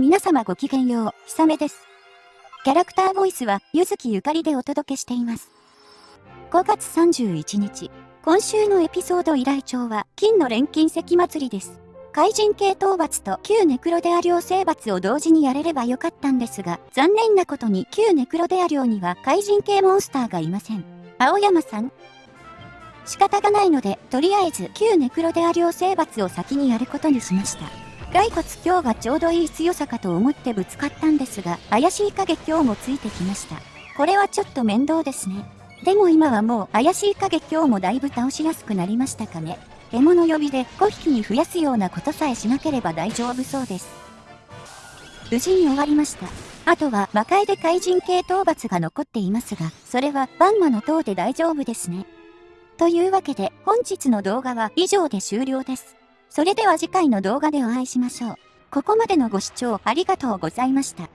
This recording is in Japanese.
皆様ごきげんよう、ひさめです。キャラクターボイスは、ゆずきゆかりでお届けしています。5月31日、今週のエピソード依頼帳は、金の錬金石祭りです。怪人系討伐と旧ネクロデア領征伐を同時にやれればよかったんですが、残念なことに旧ネクロデア領には怪人系モンスターがいません。青山さん仕方がないので、とりあえず旧ネクロデア領征伐を先にやることにしました。骸骨今日がちょうどいい強さかと思ってぶつかったんですが、怪しい影今日もついてきました。これはちょっと面倒ですね。でも今はもう怪しい影今日もだいぶ倒しやすくなりましたかね。獲物呼びで5匹に増やすようなことさえしなければ大丈夫そうです。無事に終わりました。あとは魔界で怪人系討伐が残っていますが、それはバンマの塔で大丈夫ですね。というわけで本日の動画は以上で終了です。それでは次回の動画でお会いしましょう。ここまでのご視聴ありがとうございました。